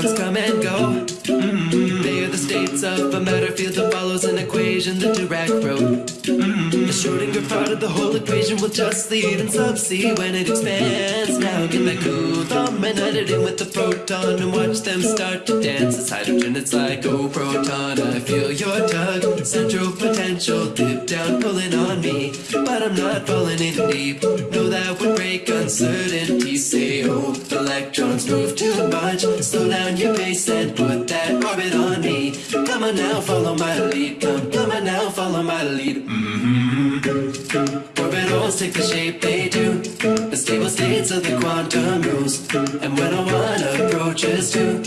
come and go. Mm -hmm. They are the states of a matter field that follows an equation, the Dirac road. Mm -hmm. The Schrodinger part of the whole equation will just lead in sub C when it expands. Now get that Coulomb and add it in with the proton and watch them start to dance. It's hydrogen, it's like, oh proton, I feel your tug. Central potential, dip down, pulling on me. But I'm not falling in deep. No, that would break uncertainty. Say, oh, electrons move too much. Slow down your pace and put that. Come on now, follow my lead. Come, come on now, follow my lead. Mm-hmm. Orbitals take the shape they do. The stable states of the quantum rules. And when a one approaches two,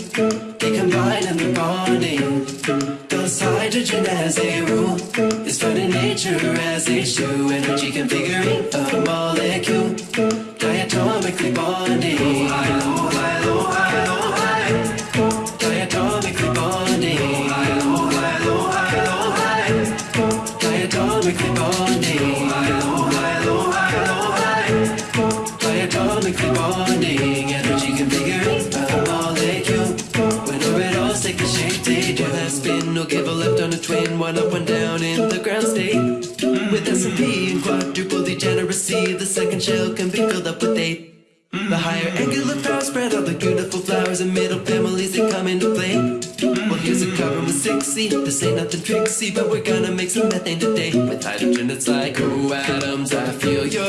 they combine in the bonding. Thus hydrogen as a rule is found in nature as H2 energy configuring a molecule. Diatomically bonding. High, low, high, low, one up, one down in the ground state. With S&P and quadruple degeneracy, the second shell can be filled up with eight. The higher angular power spread all the beautiful flowers and middle families that come into play. Well, here's a cover with 6C. This ain't nothing tricksy, but we're gonna make some methane today. With hydrogen, it's like, oh, atoms, I feel your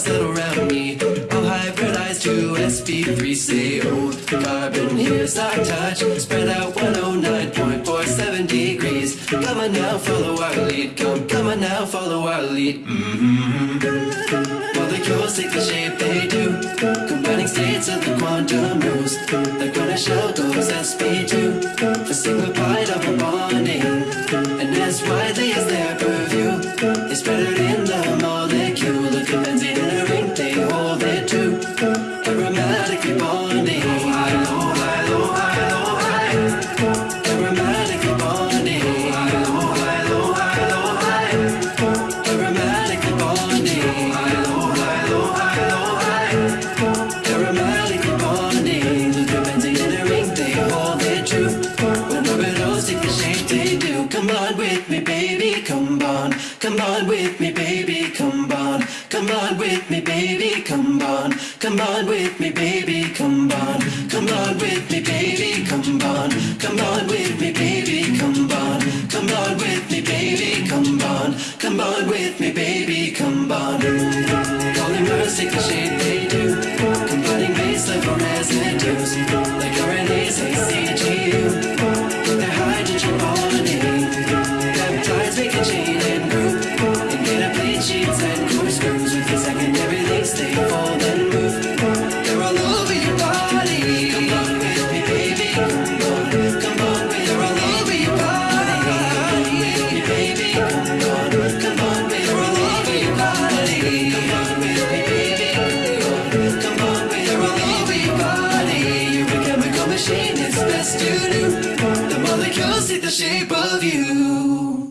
Settle around me. I'll hybridize to sp3, say, oh, carbon, here's our touch. Spread out 109.47 degrees. Come on now, follow our lead. Come, come on now, follow our lead. Mm-hmm. Molecules take the shape they do. Combining states of the quantum rules. The corner shell goes sp2 it true. When orbitals take the shape they. Come on with me, baby, come on. Come on with me, baby, come on. Come on with me, baby, come on. Come on with me, baby, come on. Come on with me, baby, come on. Come on with me, baby, come on. Come on with me, baby, come on. Come on with me, baby, come on. Polymers take the shape they do. Combining base level residues. Like RNAs, ACGU. A sheets and corkscrews. With the secondary links, they fold and move. They're all over your body. Come on with me, baby. Come on. Come on with They're all over your body. Come on with me, baby. Come on. Come on They're all over your body. Come on with me, baby. Come on with They're all over your body. You're a chemical machine. It's best to do. The molecules take the shape of you.